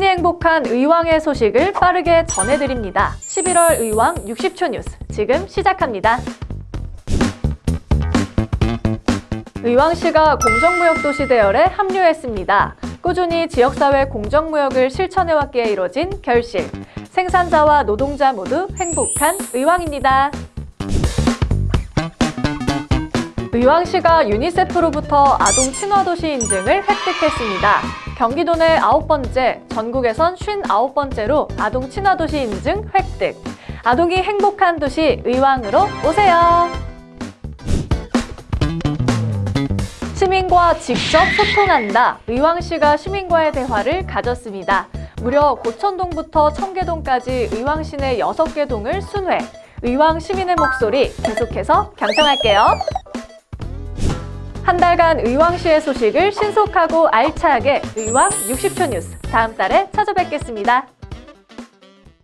행복한 의왕의 소식을 빠르게 전해드립니다. 11월 의왕 60초 뉴스 지금 시작합니다. 의왕시가 공정무역 도시 대열에 합류했습니다. 꾸준히 지역사회 공정무역을 실천해왔기에 이뤄진 결실. 생산자와 노동자 모두 행복한 의왕입니다. 의왕시가 유니세프로부터 아동 친화도시 인증을 획득했습니다. 경기도 내 아홉 번째, 전국에선 쉰 아홉 번째로 아동 친화도시 인증 획득. 아동이 행복한 도시 의왕으로 오세요. 시민과 직접 소통한다. 의왕시가 시민과의 대화를 가졌습니다. 무려 고천동부터 청계동까지 의왕시 내 6개 동을 순회. 의왕 시민의 목소리 계속해서 경청할게요. 한 달간 의왕시의 소식을 신속하고 알차게 의왕 60초 뉴스 다음 달에 찾아뵙겠습니다.